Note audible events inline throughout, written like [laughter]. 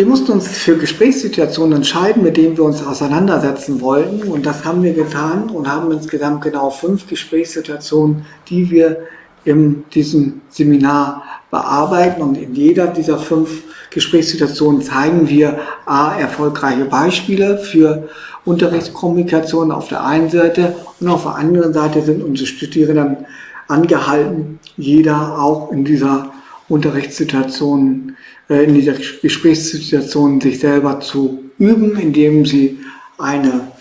Wir mussten uns für Gesprächssituationen entscheiden, mit denen wir uns auseinandersetzen wollten. Und das haben wir getan und haben insgesamt genau fünf Gesprächssituationen, die wir in diesem Seminar bearbeiten. Und in jeder dieser fünf Gesprächssituationen zeigen wir A, erfolgreiche Beispiele für Unterrichtskommunikation auf der einen Seite und auf der anderen Seite sind unsere Studierenden angehalten, jeder auch in dieser Unterrichtssituation, äh, in dieser Gesprächssituation sich selber zu üben, indem sie eine,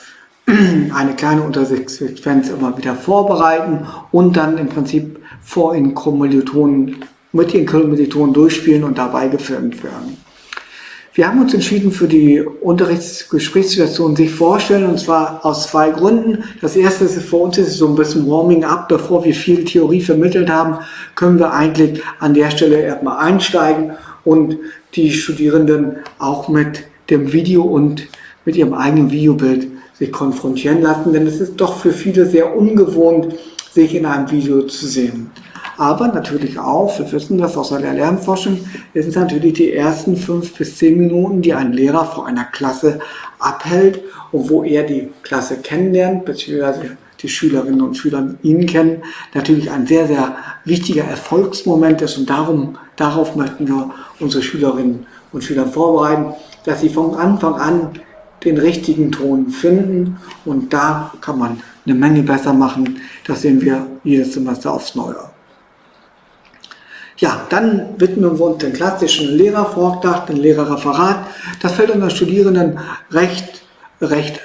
[clears throat] eine kleine Unterrichtssequenz immer wieder vorbereiten und dann im Prinzip vor den Kommilitonen, mit den Kommilitonen durchspielen und dabei gefilmt werden. Wir haben uns entschieden für die Unterrichtsgesprächssituation sich vorstellen und zwar aus zwei Gründen. Das erste ist für uns ist so ein bisschen Warming up, bevor wir viel Theorie vermittelt haben, können wir eigentlich an der Stelle erstmal einsteigen und die Studierenden auch mit dem Video und mit ihrem eigenen Videobild sich konfrontieren lassen, denn es ist doch für viele sehr ungewohnt, sich in einem Video zu sehen. Aber natürlich auch, wir wissen das aus der Lernforschung, es sind natürlich die ersten fünf bis zehn Minuten, die ein Lehrer vor einer Klasse abhält und wo er die Klasse kennenlernt, beziehungsweise die Schülerinnen und Schüler ihn kennen, natürlich ein sehr, sehr wichtiger Erfolgsmoment ist und darum, darauf möchten wir unsere Schülerinnen und Schüler vorbereiten, dass sie von Anfang an den richtigen Ton finden und da kann man eine Menge besser machen. Das sehen wir jedes Semester aufs Neue. Ja, dann widmen wir uns dem klassischen Lehrervortrag, dem Lehrerreferat. Das fällt unseren Studierenden recht, recht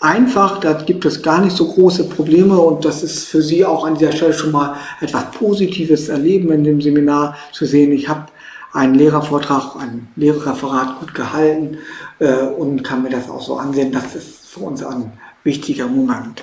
einfach, da gibt es gar nicht so große Probleme und das ist für Sie auch an dieser Stelle schon mal etwas Positives erleben in dem Seminar zu sehen. Ich habe einen Lehrervortrag, ein Lehrerreferat gut gehalten äh, und kann mir das auch so ansehen. Das ist für uns ein wichtiger Moment.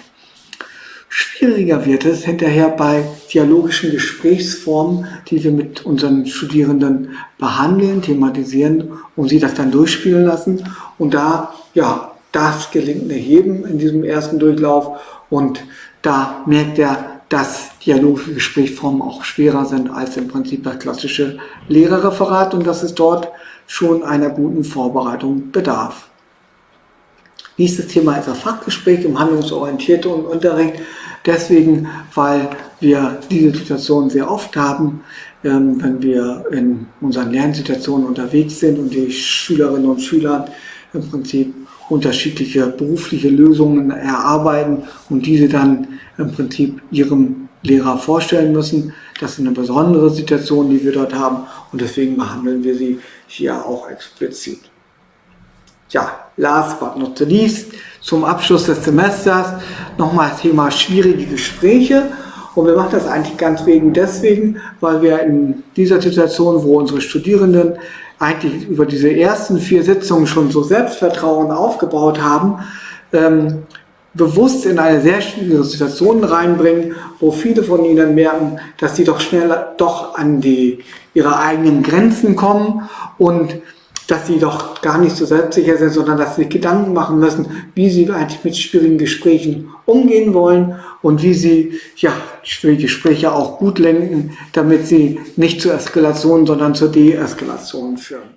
Schwieriger wird es hinterher bei dialogischen Gesprächsformen, die wir mit unseren Studierenden behandeln, thematisieren und sie das dann durchspielen lassen. Und da, ja, das gelingt nicht jedem in diesem ersten Durchlauf und da merkt er, dass dialogische Gesprächsformen auch schwerer sind als im Prinzip das klassische Lehrerreferat und dass es dort schon einer guten Vorbereitung bedarf. Nächstes Thema ist das Fachgespräch im handlungsorientierten Unterricht. Deswegen, weil wir diese Situation sehr oft haben, ähm, wenn wir in unseren Lernsituationen unterwegs sind und die Schülerinnen und Schüler im Prinzip unterschiedliche berufliche Lösungen erarbeiten und diese dann im Prinzip ihrem Lehrer vorstellen müssen. Das ist eine besondere Situation, die wir dort haben und deswegen behandeln wir sie hier auch explizit. Ja, last but not least, zum Abschluss des Semesters nochmal Thema schwierige Gespräche. Und wir machen das eigentlich ganz wegen deswegen, weil wir in dieser Situation, wo unsere Studierenden eigentlich über diese ersten vier Sitzungen schon so Selbstvertrauen aufgebaut haben, ähm, bewusst in eine sehr schwierige Situation reinbringen, wo viele von ihnen merken, dass sie doch schnell doch an die, ihre eigenen Grenzen kommen und dass sie doch gar nicht so selbstsicher sind, sondern dass sie Gedanken machen müssen, wie sie eigentlich mit schwierigen Gesprächen umgehen wollen und wie sie ja, schwierige Gespräche auch gut lenken, damit sie nicht zur Eskalation, sondern zur Deeskalation führen.